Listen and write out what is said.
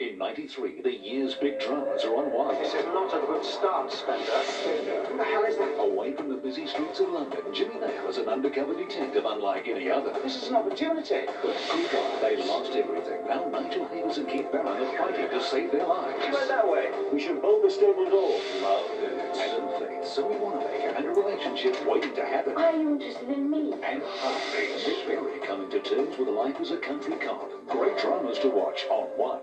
In 93, the year's big dramas are on. This is not a good start, Spender. Who the hell is that? Away from the busy streets of London, Jimmy Nail is an undercover detective unlike any other. This is an opportunity. But good God, they lost everything. Now Nigel Havers and Keith Barron are fighting to save their lives. Go that way. We should bolt the stable door. Love, and faith, Zoe Wanamaker, and a relationship waiting to happen. Are you interested in me? And heartbeats. Nick Berry coming to terms with life as a country cop. Great dramas to watch on One.